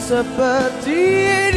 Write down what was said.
seperti